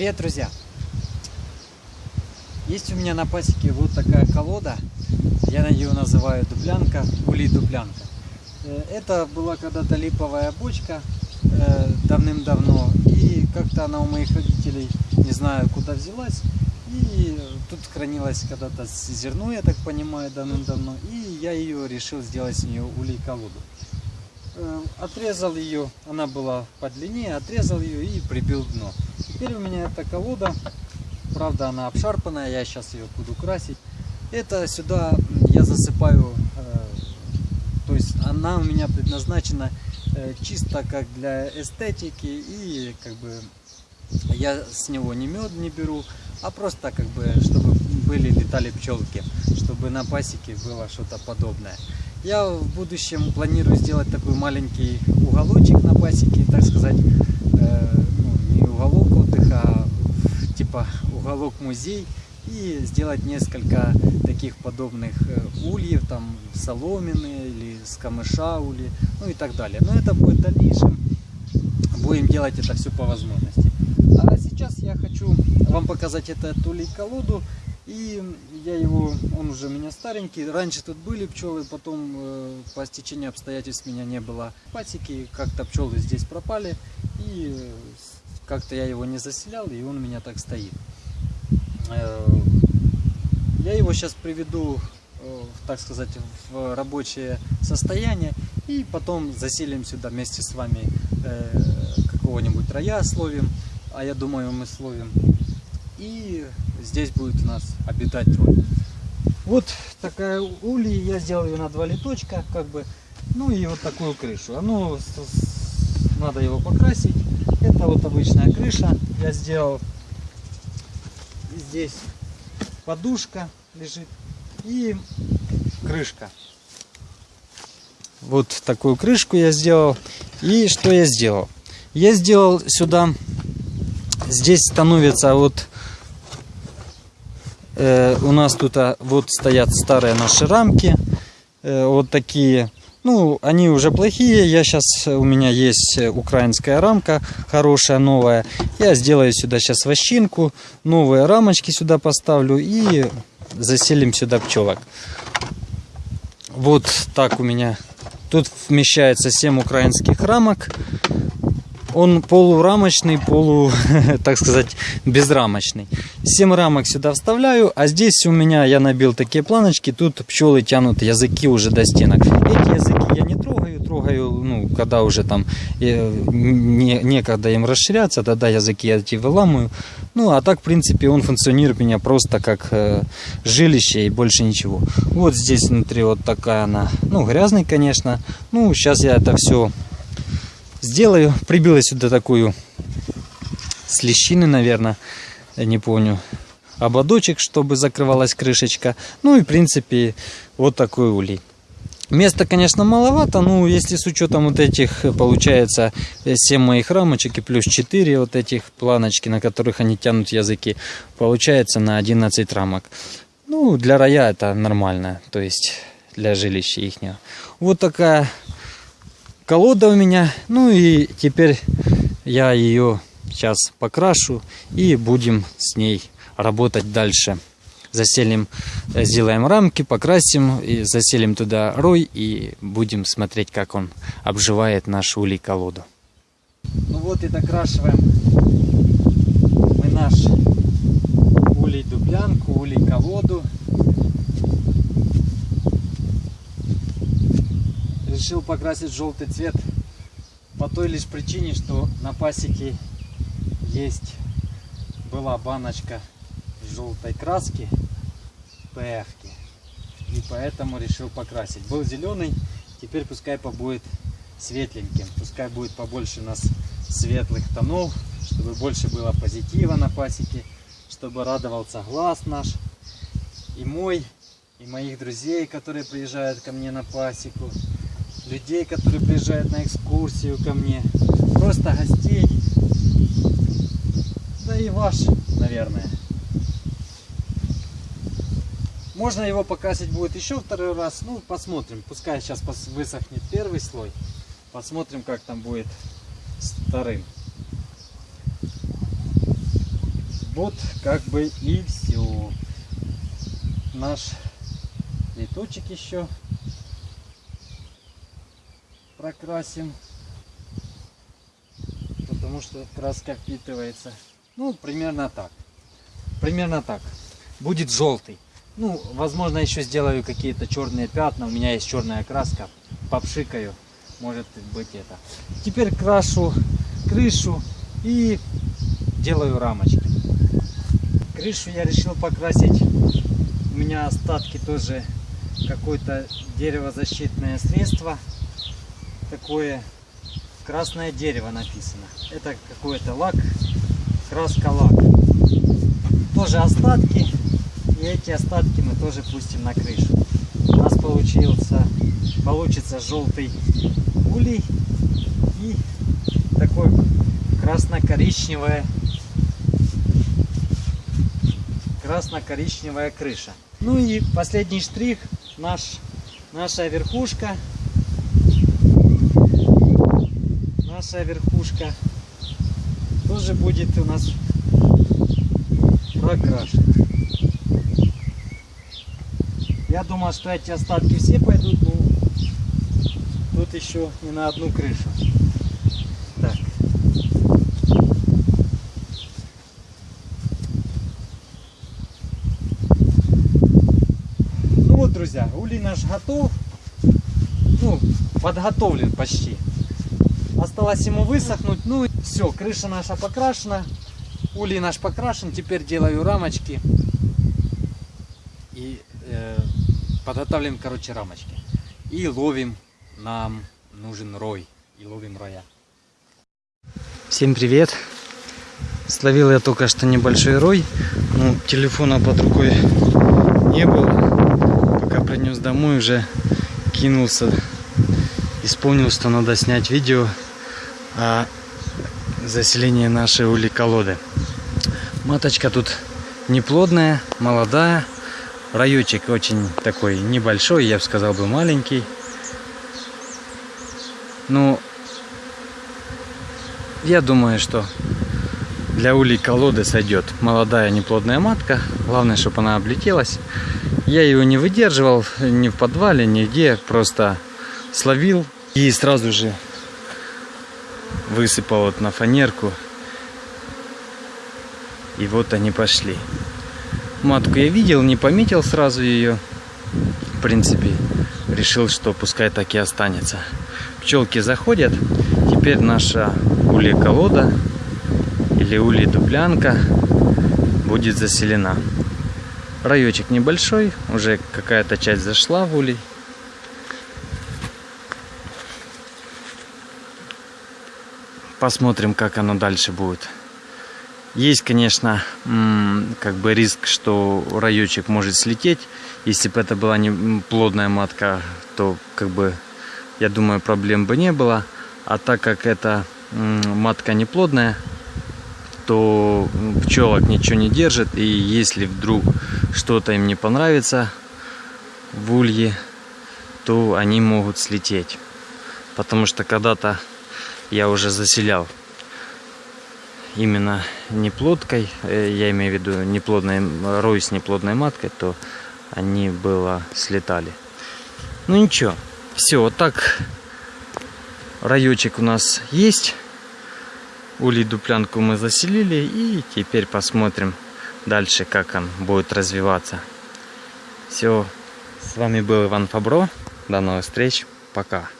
Привет, друзья! Есть у меня на пасеке вот такая колода. Я ее называю дуплянка, улей дуплянка. Э, это была когда-то липовая бочка э, давным-давно. И как-то она у моих родителей, не знаю куда взялась. И тут хранилось когда-то зерно, я так понимаю, давным-давно. И я ее решил сделать с нее улей-колоду. Э, отрезал ее, она была по длине, отрезал ее и прибил дно. Теперь у меня эта колода, правда она обшарпанная, я сейчас ее буду красить. Это сюда я засыпаю, э, то есть она у меня предназначена э, чисто как для эстетики и как бы я с него не мед не беру, а просто как бы чтобы были летали пчелки, чтобы на пасеке было что-то подобное. Я в будущем планирую сделать такой маленький уголочек на пасеке, так сказать, э, ну, не уголок отдыха, а типа уголок музей и сделать несколько таких подобных э, ульев, там соломенные или с камыша ули, ну и так далее. Но это будет в дальнейшем, будем делать это все по возможности. А сейчас я хочу вам показать этот улей колоду и я его, он уже у меня старенький. Раньше тут были пчелы, потом э, по стечению обстоятельств меня не было пасеки. Как-то пчелы здесь пропали. И э, как-то я его не заселял, и он у меня так стоит. Э, я его сейчас приведу, э, так сказать, в рабочее состояние. И потом заселим сюда вместе с вами э, какого-нибудь роя словим. А я думаю, мы словим. И здесь будет у нас обитать тролль. Вот такая улей, я сделал ее на два литочка, как бы, ну и вот такую крышу. Оно, надо его покрасить. Это вот обычная крыша, я сделал. Здесь подушка лежит и крышка. Вот такую крышку я сделал. И что я сделал? Я сделал сюда, здесь становится вот Э, у нас тут а, вот стоят старые наши рамки. Э, вот такие. Ну, они уже плохие. Я сейчас, у меня есть украинская рамка, хорошая, новая. Я сделаю сюда сейчас вощинку, новые рамочки сюда поставлю и заселим сюда пчелок. Вот так у меня. Тут вмещается 7 украинских рамок он полурамочный, полу, так сказать, безрамочный. 7 рамок сюда вставляю, а здесь у меня я набил такие планочки, тут пчелы тянут языки уже до стенок. Эти языки я не трогаю, трогаю, ну, когда уже там э, не, некогда им расширяться, тогда языки я эти выламываю. Ну, а так, в принципе, он функционирует у меня просто как э, жилище и больше ничего. Вот здесь внутри вот такая она, ну, грязный, конечно. Ну, сейчас я это все сделаю. Прибила сюда такую с наверное, я не помню, ободочек, чтобы закрывалась крышечка. Ну и, в принципе, вот такой улей. Места, конечно, маловато, но если с учетом вот этих, получается, 7 моих рамочек и плюс 4 вот этих планочки, на которых они тянут языки, получается на 11 рамок. Ну, для рая это нормально, то есть для жилища их. Вот такая колода у меня. Ну и теперь я ее сейчас покрашу и будем с ней работать дальше. Заселим, э, сделаем рамки, покрасим, и заселим туда рой и будем смотреть, как он обживает наш улей колоду. Ну вот и докрашиваем мы наш улей дублянку, улей колоду. Решил покрасить желтый цвет по той лишь причине, что на пасеке есть была баночка желтой краски ПФ. И поэтому решил покрасить. Был зеленый, теперь пускай побудет светленьким. Пускай будет побольше у нас светлых тонов, чтобы больше было позитива на пасеке, чтобы радовался глаз наш и мой, и моих друзей, которые приезжают ко мне на пасеку людей, которые приезжают на экскурсию ко мне, просто гостей, да и ваш, наверное. Можно его покрасить будет еще второй раз, ну посмотрим, пускай сейчас высохнет первый слой, посмотрим как там будет вторым. Вот как бы и все. Наш леточек еще прокрасим. Потому что краска впитывается. Ну, примерно так. Примерно так. Будет желтый. Ну, возможно, еще сделаю какие-то черные пятна. У меня есть черная краска. Попшикаю. Может быть это. Теперь крашу крышу и делаю рамочки. Крышу я решил покрасить. У меня остатки тоже какое-то деревозащитное средство. Такое красное дерево написано. Это какой-то лак, краска лак. Тоже остатки. И эти остатки мы тоже пустим на крышу. У нас получился, получится желтый улей и такой красно-коричневая красно-коричневая крыша. Ну и последний штрих наш наша верхушка наша верхушка тоже будет у нас прокрашена. Я думал, что эти остатки все пойдут, но тут еще не на одну крышу. Так. Ну вот, друзья, улей наш готов. Ну, подготовлен почти. Осталось ему высохнуть. Ну и все, крыша наша покрашена. Улей наш покрашен. Теперь делаю рамочки. И э, подготавливаем, короче, рамочки. И ловим. Нам нужен рой. И ловим роя. Всем привет. Словил я только что небольшой рой. Ну, телефона под рукой не было. Пока принес домой, уже кинулся. Исполнил, что надо снять видео о заселении нашей улей-колоды. Маточка тут неплодная, молодая. Райочек очень такой небольшой, я бы сказал бы маленький. Ну, я думаю, что для улей колоды сойдет молодая неплодная матка. Главное, чтобы она облетелась. Я ее не выдерживал ни в подвале, нигде. Просто словил и сразу же высыпал вот на фанерку. И вот они пошли. Матку я видел, не пометил сразу ее. В принципе, решил, что пускай так и останется. Пчелки заходят. Теперь наша улья-колода или улья-дуплянка будет заселена. Райочек небольшой, уже какая-то часть зашла в улей. Посмотрим, как оно дальше будет. Есть, конечно, как бы риск, что райочек может слететь. Если бы это была не плодная матка, то как бы, я думаю, проблем бы не было. А так как это матка не плодная, то пчелок ничего не держит. И если вдруг что-то им не понравится в улье, то они могут слететь. Потому что когда-то я уже заселял именно неплодкой, э, я имею в виду неплодной, рой с неплодной маткой, то они было слетали. Ну ничего, все, вот так райочек у нас есть. Улей дуплянку мы заселили и теперь посмотрим дальше, как он будет развиваться. Все, с вами был Иван Фабро. До новых встреч. Пока.